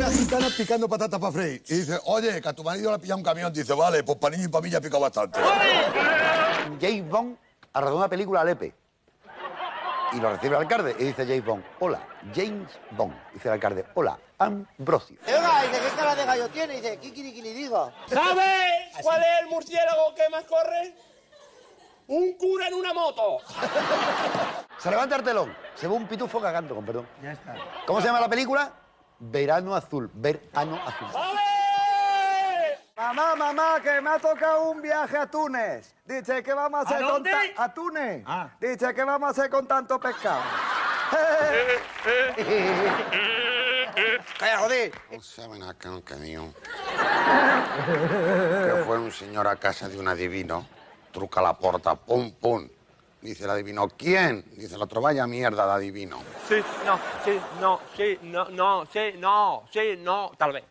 una gitana picando patatas para freír. Y dice, oye, que a tu marido le ha pillado un camión. Dice, vale, pues para niño y para mí ya ha picado bastante. James Bond rodado una película a Lepe. Y lo recibe el alcalde y dice James Bond, hola, James Bond. Dice el alcalde, hola, Ambrosio. Oiga, dice, ¿qué cara de gallo tiene? Dice, kikirikiri digo. ¿Sabes cuál es el murciélago que más corre? Un cura en una moto. Se levanta el telón, se ve un pitufo cagando, con perdón. Ya está. ¿Cómo se llama la película? Verano Azul, Verano Azul. Mamá, mamá, que me ha tocado un viaje a Túnez. Dice, ¿qué vamos a hacer con dónde? ta- A Túnez. Dice, ¿qué vamos a hacer con tanto pescado? Calla, joder. No saben acá que mío. Que fue un señor a casa de un adivino, truca la puerta, pum, pum. Dice el adivino, ¿quién? Dice el otro, vaya mierda de adivino. Sí, no, sí, no, sí, no, no, sí, no, sí, no, tal vez.